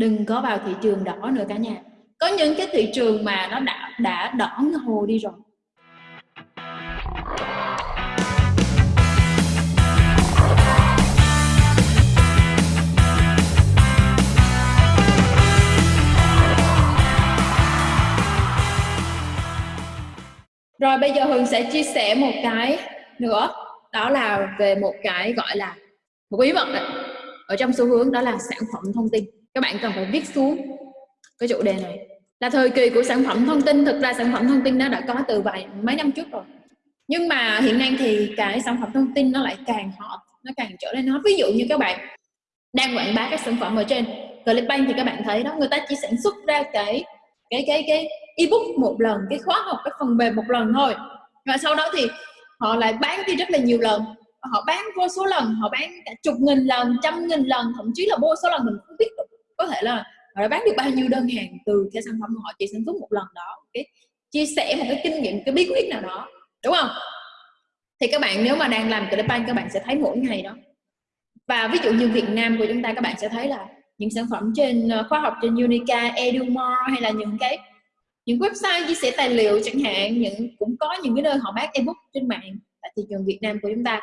đừng có vào thị trường đỏ nữa cả nhà. Có những cái thị trường mà nó đã đã đỏ hồ đi rồi. Rồi bây giờ Hường sẽ chia sẻ một cái nữa. Đó là về một cái gọi là một bí mật này, ở trong xu hướng đó là sản phẩm thông tin các bạn cần phải viết xuống cái chủ đề này. Là thời kỳ của sản phẩm thông tin, thực ra sản phẩm thông tin nó đã có từ vài, mấy năm trước rồi. Nhưng mà hiện nay thì cái sản phẩm thông tin nó lại càng hot, nó càng trở nên hot. Ví dụ như các bạn đang quảng bá các sản phẩm ở trên Clickbank thì các bạn thấy đó, người ta chỉ sản xuất ra cái cái cái cái ebook một lần, cái khóa học, cái phần mềm một lần thôi. Và sau đó thì họ lại bán đi rất là nhiều lần. Họ bán vô số lần, họ bán cả chục nghìn lần, trăm nghìn lần, thậm chí là vô số lần, mình không biết thể là họ đã bán được bao nhiêu đơn hàng từ cái sản phẩm họ chỉ sản xuất một lần đó. Cái chia sẻ một cái kinh nghiệm cái bí quyết nào đó đúng không? Thì các bạn nếu mà đang làm Clickbank các bạn sẽ thấy mỗi ngày đó. Và ví dụ như Việt Nam của chúng ta các bạn sẽ thấy là những sản phẩm trên ờ, khoa khóa học trên Unica, Edumore hay là những cái những website chia sẻ tài liệu chẳng hạn những cũng có những cái nơi họ bán ebook trên mạng tại thị trường Việt Nam của chúng ta.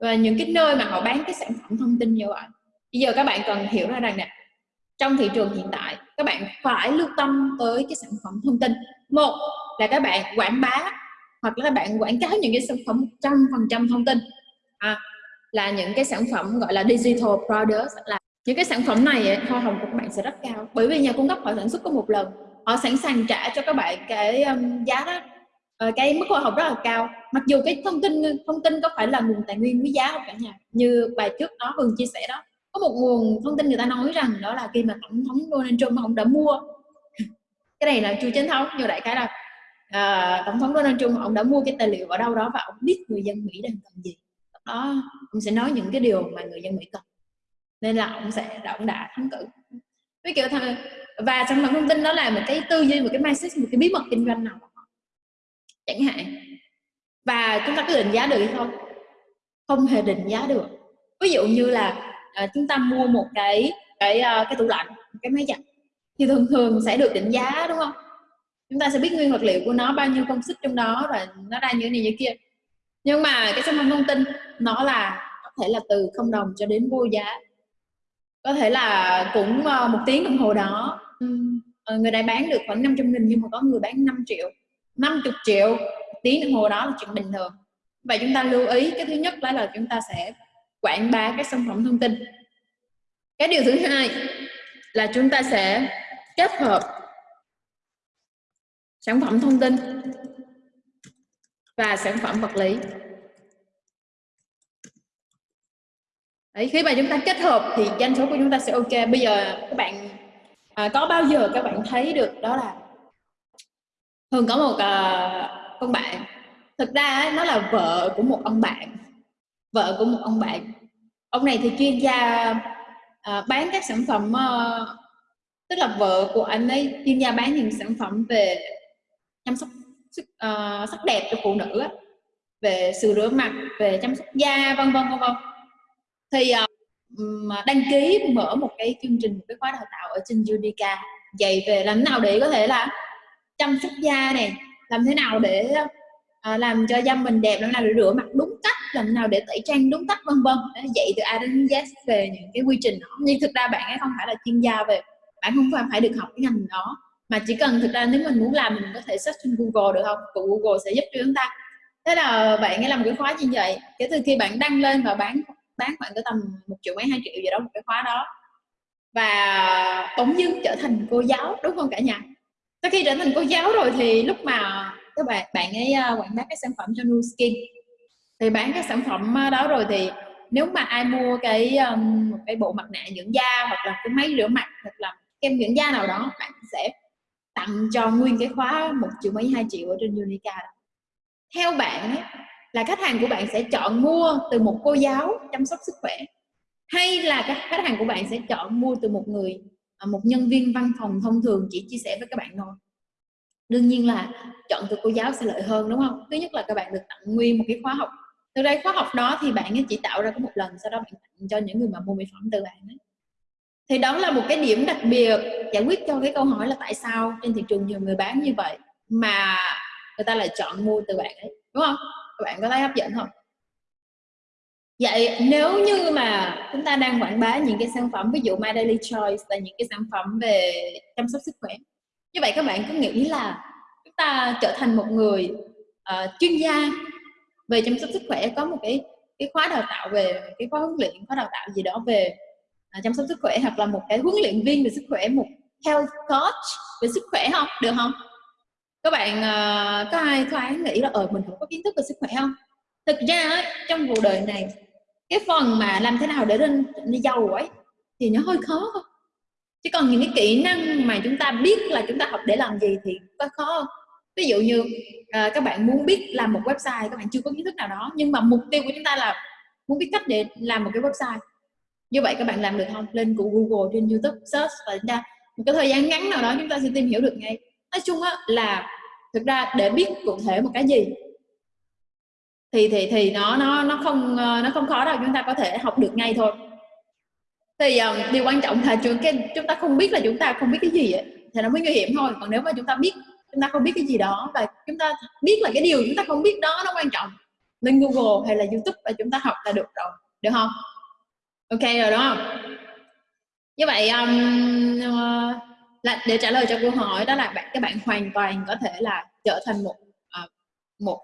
Và những cái nơi mà họ bán cái sản phẩm thông tin như vậy. Bây giờ các bạn cần hiểu ra rằng nè trong thị trường hiện tại các bạn phải lưu tâm tới cái sản phẩm thông tin. Một là các bạn quảng bá hoặc là các bạn quảng cáo những cái sản phẩm trăm phần trăm thông tin. À, là những cái sản phẩm gọi là digital products là những cái sản phẩm này hoa hồng của các bạn sẽ rất cao. Bởi vì nhà cung cấp họ sản xuất có một lần họ sẵn sàng trả cho các bạn cái um, giá đó ờ, cái mức hoa hồng rất là cao. Mặc dù cái thông tin thông tin có phải là nguồn tài nguyên quý giá không cả nhà như bài trước đó hường chia sẻ đó có một nguồn thông tin người ta nói rằng đó là khi mà tổng thống Donald Trump ông đã mua cái này là chưa chính thống nhưng đại cái là uh, tổng thống Donald Trump ông đã mua cái tài liệu ở đâu đó và ông biết người dân Mỹ đang cần gì. Đó ông sẽ nói những cái điều mà người dân Mỹ cần nên là ông sẽ ông đã thắng cử. Với kiểu thằng và sản phẩm thông tin đó là một cái tư duy một cái mindset một cái bí mật kinh doanh nào chẳng hạn và chúng ta có định giá được hay không? Không hề định giá được. Ví dụ như là uh, chúng ta mua một cái cái uh, cái tủ lạnh cái máy giặt. Thì thường thường sẽ được định giá đúng không? Chúng ta sẽ biết nguyên vật liệu của nó bao nhiêu công sức trong đó và nó ra như thế này như kia. Nhưng mà cái sản phẩm thông tin nó là có thể là từ không đồng cho đến vô giá. Có thể là cũng à, một tiếng đồng hồ đó. Ờ, người này bán được khoảng 500 nghìn nhưng mà có người bán 5 triệu. 50 triệu tiếng đồng hồ đó là chuyện bình thường. Và chúng ta lưu ý cái thứ nhất là, là chúng ta sẽ quảng bá các sản phẩm thông tin. Cái điều thứ hai là chúng ta sẽ kết hợp sản phẩm thông tin và sản phẩm vật lý. Đấy, khi mà chúng ta kết hợp thì doanh số của chúng ta sẽ ok. Bây giờ các bạn à, có bao giờ các bạn thấy được đó là thường có một à, con bạn. Thực ra nó là vợ của một ông bạn vợ của một ông bạn. Ông này thì chuyên gia à, bán các sản phẩm à, tức là vợ của anh ấy chuyên gia bán những sản phẩm về chăm sóc sức, uh, sắc đẹp cho phụ nữ về sự rửa mặt về chăm sóc da vân vân vân vân. Thì uh, đăng ký mở một cái chương trình một cái khóa đào tạo ở trên Unica. Dạy về làm thế nào để có thể là chăm sóc da này làm thế nào để uh, làm cho da mình đẹp làm thế nào để rửa mặt đúng làm thế nào để tẩy trang đúng cách vân vân. Dạy từ A đến Z về những cái quy trình đó. Nhưng thực ra bạn ấy không phải là chuyên gia về, bạn không phải phải được học cái ngành đó. Mà chỉ cần thực ra nếu mình muốn làm mình có thể search trên Google được không? Của Google sẽ giúp cho chúng ta. Thế là bạn ấy làm cái khóa như vậy. Kể từ khi bạn đăng lên và bán bán khoảng tầm một triệu mấy, hai triệu gì đó một cái khóa đó. Và bỗng dưng trở thành cô giáo, đúng không cả nhà? Sau khi trở thành cô giáo rồi thì lúc mà các bạn bạn ấy à, quảng bá cái sản phẩm cho Nu Skin thì bán các sản phẩm ờ, đó rồi thì nếu mà ai mua cái um, một cái bộ mặt nạ dưỡng da hoặc là cái máy rửa mặt hoặc là kem dưỡng da nào đó bạn sẽ tặng cho nguyên cái khóa một triệu mấy hai triệu ở trên Unica. Theo bạn ấy, là khách hàng của bạn sẽ chọn mua từ một cô giáo chăm sóc sức khỏe hay là các khách hàng của bạn sẽ chọn mua từ một người à, một nhân viên văn phòng thông thường chỉ chia sẻ với các bạn thôi? Đương nhiên là chọn từ cô giáo sẽ lợi hơn đúng không? Thứ nhất là các bạn được tặng nguyên một cái khóa học từ đây khóa học đó thì bạn ấy chỉ tạo ra có một lần sau đó bạn tặng cho những người mà mua mỹ phẩm từ bạn ấy. Thì đó là một cái điểm đặc biệt giải quyết cho cái câu hỏi là tại sao trên thị trường nhiều người bán như vậy mà người ta lại chọn mua từ bạn ấy đúng không? Các bạn có thấy hấp dẫn không? Vậy nếu như mà chúng ta đang quảng bá những cái sản phẩm ví dụ My Daily Choice là những cái sản phẩm về chăm sóc sức khỏe như vậy các bạn có nghĩ là chúng ta trở thành một người uh, chuyên gia về chăm sóc sức khỏe có một cái cái khóa đào tạo về cái khóa huấn luyện khóa đào tạo gì đó về à, chăm sóc sức khỏe hoặc là một cái huấn luyện viên về sức khỏe một health coach về sức khỏe không? Được không? Các bạn uh, có ai thoáng nghĩ là ở ờ, mình không có kiến thức về sức khỏe không? Thực ra trong cuộc đời này cái phần mà làm thế nào để lên đi giàu ấy thì nó hơi khó không chứ còn những cái kỹ năng mà chúng ta biết là chúng ta học để làm gì thì có khó không? Ví dụ như uh, các bạn muốn biết làm một website các bạn chưa có kiến thức nào đó nhưng mà mục tiêu của chúng ta là muốn biết cách để làm một cái website. Như vậy các bạn làm được không? Lên của google trên youtube search và ra một cái thời gian ngắn nào đó chúng ta sẽ tìm hiểu được ngay. Nói chung á là thực ra để biết cụ thể một cái gì thì thì thì nó nó nó không ờ, nó không khó đâu chúng ta có thể học được ngay thôi. Thì um, điều quan trọng là chúng cái chúng ta không biết là chúng ta không biết cái gì ấy, thì nó mới nguy hiểm thôi. Còn nếu mà chúng ta biết chúng ta không biết cái gì đó và chúng ta biết là cái điều chúng ta không biết đó nó quan trọng. Lên Google hay là YouTube và chúng ta học là được rồi được không? Ok rồi đúng không? Như vậy um, uh, là để trả lời cho câu hỏi đó là bạn các bạn hoàn toàn có thể là trở thành một uh, một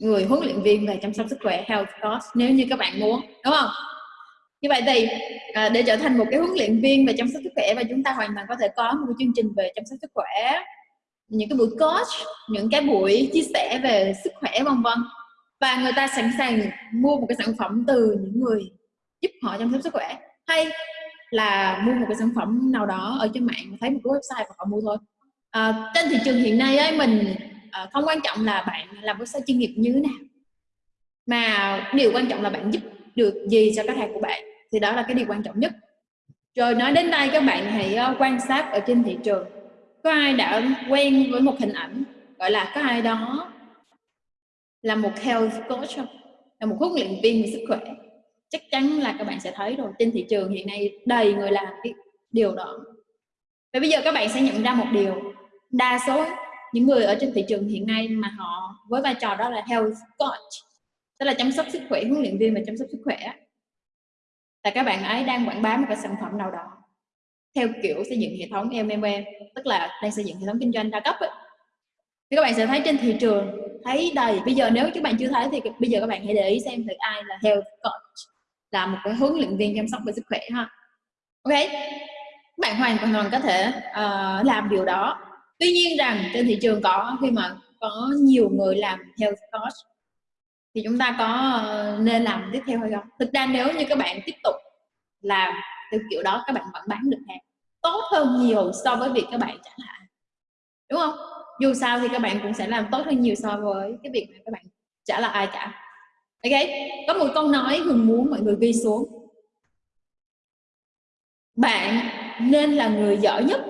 người huấn luyện viên về chăm sóc sức khỏe health coach nếu như các bạn muốn đúng không? Như vậy thì à, để trở thành một cái huấn luyện viên về chăm sóc sức khỏe và chúng ta hoàn toàn có thể có một chương trình về chăm sóc sức khỏe những cái buổi coach những cái buổi chia sẻ về sức khỏe vân vân. Và người ta sẵn sàng mua một cái sản phẩm từ những người giúp họ chăm sóc sức khỏe. Hay là mua một cái sản phẩm nào đó ở trên mạng thấy một cái website và họ mua thôi. À, trên thị trường hiện nay ấy, mình à, không quan trọng là bạn làm website chuyên nghiệp như thế nào. Mà điều quan trọng là bạn giúp được gì cho khách hàng của bạn thì đó là cái điều quan trọng nhất. Rồi nói đến đây các bạn hãy ờ, quan sát ở trên thị trường có ai đã quen với một hình ảnh, gọi là có ai đó là một health coach không? Là một huấn luyện viên về sức khỏe. Chắc chắn là các bạn sẽ thấy rồi. Trên thị trường hiện nay đầy người làm cái điều đó. Và bây giờ các bạn sẽ nhận ra một điều. Đa số những người ở trên thị trường hiện nay mà họ với vai trò đó là health coach, tức là chăm sóc sức khỏe, huấn luyện viên và chăm sóc sức khỏe là các bạn ấy đang quảng bá một cái sản phẩm nào đó theo kiểu xây dựng hệ thống MMM tức là đang xây dựng hệ thống kinh doanh đa cấp ấy. thì các bạn sẽ thấy trên thị trường thấy đầy bây giờ nếu các bạn chưa thấy thì bây giờ các bạn hãy để ý xem thử ai là health coach là một cái huấn luyện viên chăm sóc về sức khỏe ha. Ok các bạn hoàn toàn có thể uh, làm điều đó. Tuy nhiên rằng trên thị trường có khi mà có nhiều người làm health coach thì chúng ta có ờ, nên làm tiếp theo hay không? Thực ra nếu như các bạn tiếp tục làm theo kiểu đó, các bạn vẫn bán được hàng tốt hơn nhiều so với việc các bạn trả lại đúng không? Dù sao thì các bạn cũng sẽ làm tốt hơn nhiều so với cái việc mà các bạn trả lại ai cả. Ok? Có một câu nói hùng muốn mọi người ghi xuống. Bạn nên là người giỏi nhất.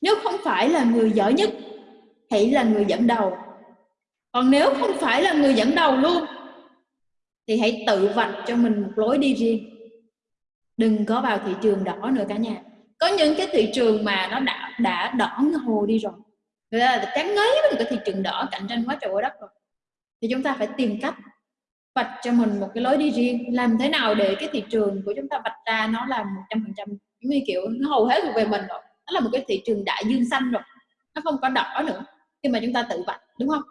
Nếu không phải là người giỏi nhất, hãy là người dẫn đầu. Còn nếu không phải là người dẫn đầu luôn, thì hãy tự vạch cho mình một lối đi riêng đừng có vào thị trường đỏ nữa cả nhà. Có những cái thị trường mà nó đã đã đỏ hồ đi rồi. Người ta là chán ngấy với cái thị trường đỏ cạnh tranh quá trời quá đất rồi. Thì chúng ta phải tìm cách vạch cho mình một cái lối đi riêng. Làm thế nào để cái thị trường của chúng ta vạch ra nó là một trăm phần trăm, giống như kiểu, nó hầu hết thuộc về mình rồi. Nó là một cái thị trường đại dương xanh rồi. Nó không có đỏ nữa. Khi mà chúng ta tự vạch, đúng không?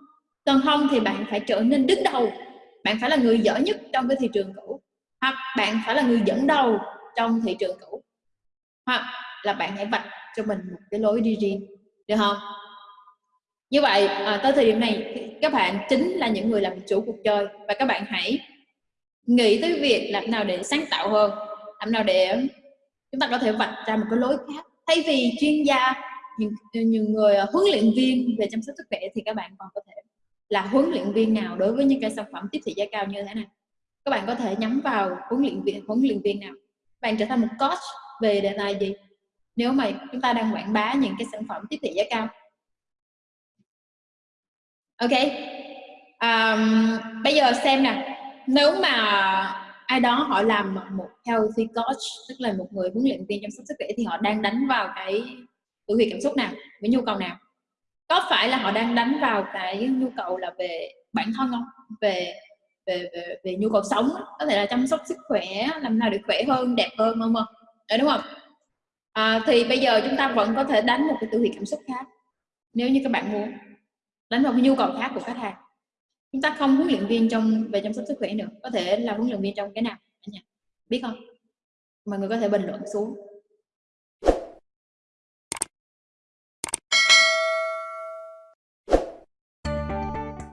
Còn không thì bạn phải trở nên đứng đầu. Bạn phải là người giỏi nhất trong cái thị trường cũ. Hoặc bạn phải là người dẫn đầu trong thị trường cũ. Hoặc là bạn hãy vạch cho mình một cái lối đi riêng được không? Như vậy à, tới thời điểm này các bạn chính là những người làm chủ cuộc chơi và các bạn hãy nghĩ tới việc làm nào để sáng tạo hơn làm nào để chúng ta có thể vạch ra một cái lối khác. Thay vì chuyên gia những, những người ờ, huấn luyện viên về chăm sóc sức khỏe thì các bạn còn có thể là huấn luyện viên nào đối với những cái sản phẩm tiếp thị giá cao như thế này? Các bạn có thể nhắm vào huấn luyện viên huấn luyện viên nào? Bạn trở thành một coach về đề tài gì? Nếu mà chúng ta đang quảng bá những cái sản phẩm tiếp thị giá cao. Ok. Um, bây giờ xem nè. Nếu mà ai đó họ làm một healthy coach tức là một người huấn luyện viên chăm sóc sức khỏe thì họ đang đánh vào cái tự huyệt cảm xúc nào? Với nhu cầu nào? Có phải là họ đang đánh vào cái nhu cầu là về bản thân không? Về về về, về nhu cầu sống có thể là chăm sóc sức khỏe làm nào để khỏe hơn đẹp hơn không không đúng không? À, thì bây giờ chúng ta vẫn có thể đánh một cái tự huyệt cảm xúc khác nếu như các bạn muốn. Đánh vào cái nhu cầu khác của khách hàng. Chúng ta không huấn luyện viên trong về chăm sóc sức khỏe nữa. Có thể là huấn luyện viên trong cái nào biết không? Mọi người có thể bình luận xuống.